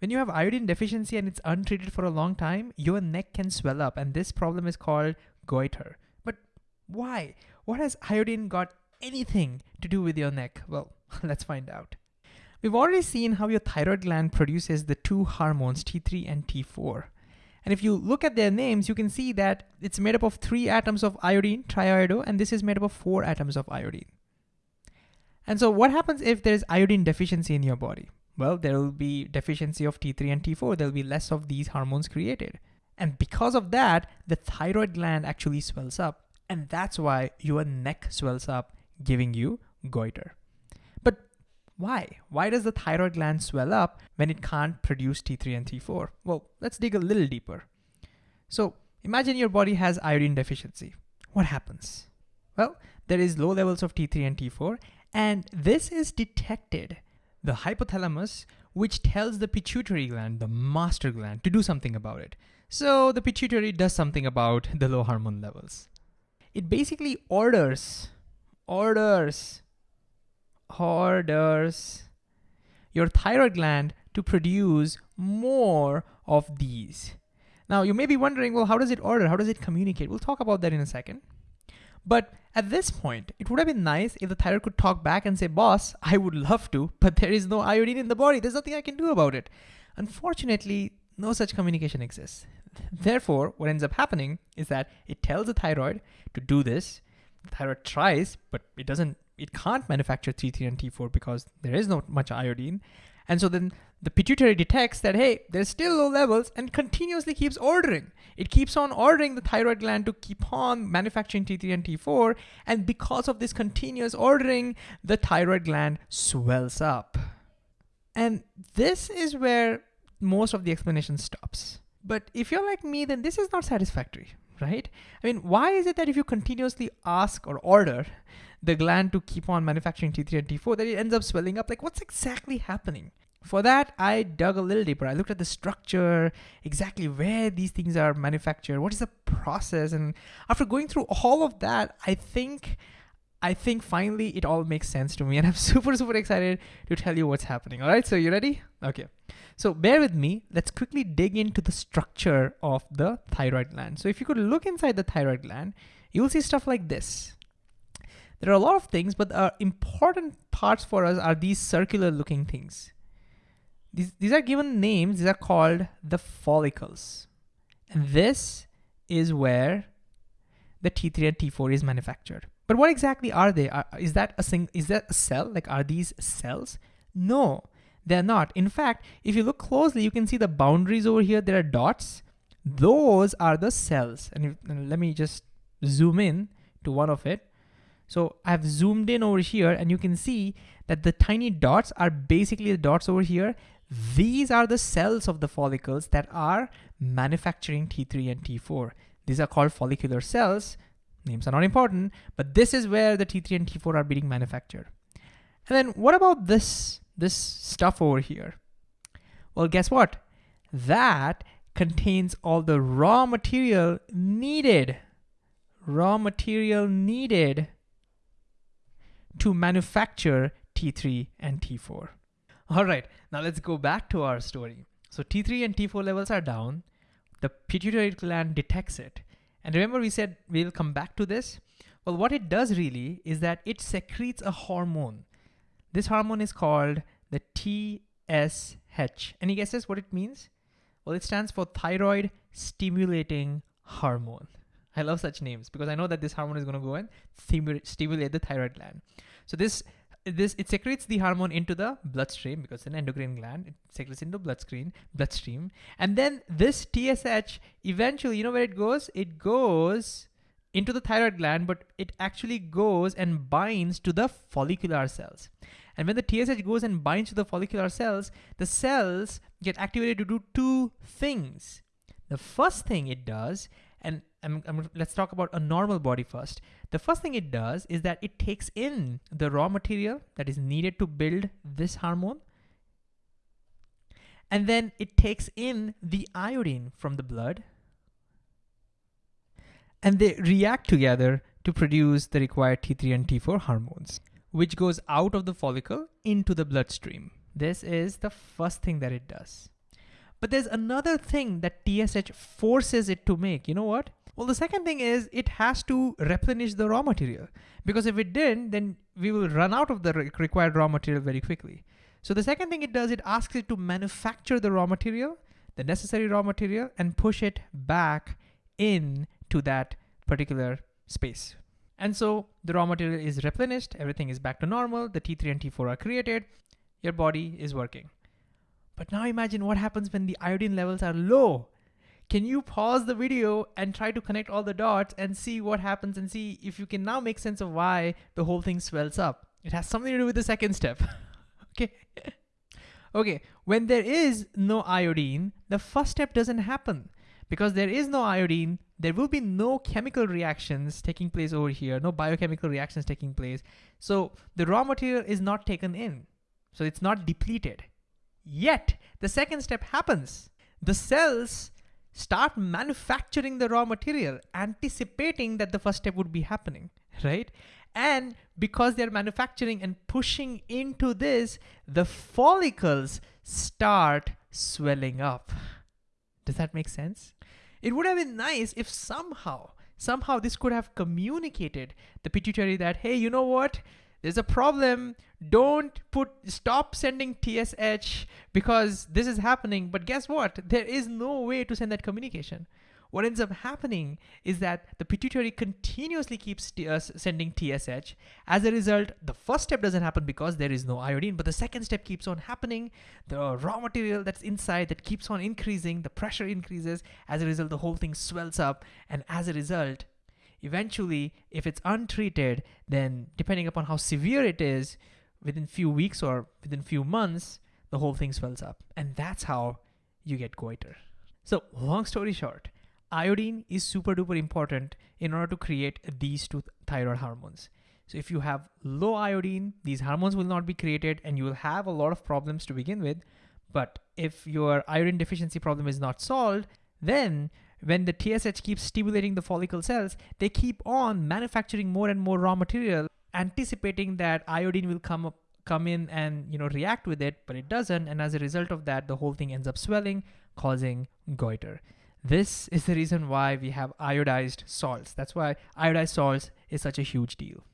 When you have iodine deficiency and it's untreated for a long time, your neck can swell up and this problem is called goiter. But why? What has iodine got anything to do with your neck? Well, let's find out. We've already seen how your thyroid gland produces the two hormones T3 and T4. And if you look at their names, you can see that it's made up of three atoms of iodine, triiodo, and this is made up of four atoms of iodine. And so what happens if there's iodine deficiency in your body? Well, there will be deficiency of T3 and T4. There'll be less of these hormones created. And because of that, the thyroid gland actually swells up. And that's why your neck swells up, giving you goiter. But why? Why does the thyroid gland swell up when it can't produce T3 and T4? Well, let's dig a little deeper. So imagine your body has iodine deficiency. What happens? Well, there is low levels of T3 and T4, and this is detected. The hypothalamus, which tells the pituitary gland, the master gland, to do something about it. So the pituitary does something about the low hormone levels. It basically orders, orders, orders your thyroid gland to produce more of these. Now you may be wondering, well, how does it order? How does it communicate? We'll talk about that in a second. But at this point, it would have been nice if the thyroid could talk back and say, boss, I would love to, but there is no iodine in the body. There's nothing I can do about it. Unfortunately, no such communication exists. Therefore, what ends up happening is that it tells the thyroid to do this. The thyroid tries, but it doesn't, it can't manufacture T3 and T4 because there is not much iodine. And so then the pituitary detects that, hey, there's still low levels and continuously keeps ordering. It keeps on ordering the thyroid gland to keep on manufacturing T3 and T4. And because of this continuous ordering, the thyroid gland swells up. And this is where most of the explanation stops. But if you're like me, then this is not satisfactory, right? I mean, why is it that if you continuously ask or order the gland to keep on manufacturing T3 and T4, that it ends up swelling up? Like, what's exactly happening? For that, I dug a little deeper. I looked at the structure, exactly where these things are manufactured, what is the process, and after going through all of that, I think I think finally it all makes sense to me and I'm super, super excited to tell you what's happening. All right, so you ready? Okay. So bear with me. Let's quickly dig into the structure of the thyroid gland. So if you could look inside the thyroid gland, you'll see stuff like this. There are a lot of things, but the important parts for us are these circular looking things. These, these are given names. These are called the follicles. And this is where the T3 and T4 is manufactured. But what exactly are they? Are, is that a sing, is that a cell? Like are these cells? No, they're not. In fact, if you look closely, you can see the boundaries over here. There are dots. Those are the cells. And, if, and let me just zoom in to one of it. So I've zoomed in over here and you can see that the tiny dots are basically the dots over here. These are the cells of the follicles that are manufacturing T3 and T4. These are called follicular cells. Names are not important, but this is where the T3 and T4 are being manufactured. And then what about this, this stuff over here? Well, guess what? That contains all the raw material needed, raw material needed to manufacture T3 and T4. All right, now let's go back to our story. So T3 and T4 levels are down. The pituitary gland detects it and remember we said we'll come back to this. Well, what it does really is that it secretes a hormone. This hormone is called the TSH. Any guesses what it means? Well, it stands for thyroid stimulating hormone. I love such names because I know that this hormone is going to go and stimulate the thyroid gland. So this this it secretes the hormone into the bloodstream because it's an endocrine gland. It secretes into bloodstream, bloodstream, and then this TSH eventually, you know where it goes? It goes into the thyroid gland, but it actually goes and binds to the follicular cells. And when the TSH goes and binds to the follicular cells, the cells get activated to do two things. The first thing it does, and I'm, I'm, let's talk about a normal body first. The first thing it does is that it takes in the raw material that is needed to build this hormone. And then it takes in the iodine from the blood. And they react together to produce the required T3 and T4 hormones, which goes out of the follicle into the bloodstream. This is the first thing that it does. But there's another thing that TSH forces it to make. You know what? Well, the second thing is it has to replenish the raw material because if it didn't, then we will run out of the re required raw material very quickly. So the second thing it does, it asks it to manufacture the raw material, the necessary raw material, and push it back in to that particular space. And so the raw material is replenished, everything is back to normal, the T3 and T4 are created, your body is working. But now imagine what happens when the iodine levels are low. Can you pause the video and try to connect all the dots and see what happens and see if you can now make sense of why the whole thing swells up? It has something to do with the second step. okay. okay, when there is no iodine, the first step doesn't happen. Because there is no iodine, there will be no chemical reactions taking place over here, no biochemical reactions taking place. So the raw material is not taken in. So it's not depleted. Yet, the second step happens. The cells start manufacturing the raw material, anticipating that the first step would be happening, right? And because they're manufacturing and pushing into this, the follicles start swelling up. Does that make sense? It would have been nice if somehow, somehow this could have communicated the pituitary that, hey, you know what? There's a problem. Don't put, stop sending TSH because this is happening. But guess what? There is no way to send that communication what ends up happening is that the pituitary continuously keeps uh, sending TSH. As a result, the first step doesn't happen because there is no iodine, but the second step keeps on happening. The raw material that's inside that keeps on increasing, the pressure increases. As a result, the whole thing swells up. And as a result, eventually, if it's untreated, then depending upon how severe it is, within few weeks or within few months, the whole thing swells up. And that's how you get goiter. So long story short, iodine is super duper important in order to create these two thyroid hormones. So if you have low iodine, these hormones will not be created and you will have a lot of problems to begin with. But if your iodine deficiency problem is not solved, then when the TSH keeps stimulating the follicle cells, they keep on manufacturing more and more raw material, anticipating that iodine will come up, come in and you know react with it, but it doesn't. And as a result of that, the whole thing ends up swelling, causing goiter. This is the reason why we have iodized salts. That's why iodized salts is such a huge deal.